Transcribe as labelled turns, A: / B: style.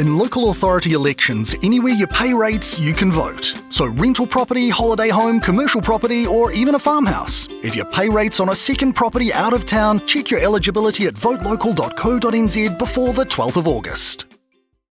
A: In local authority elections, anywhere you pay rates, you can vote. So, rental property, holiday home, commercial property, or even a farmhouse. If you pay rates on a second property out of town, check your eligibility at votelocal.co.nz before the 12th of August.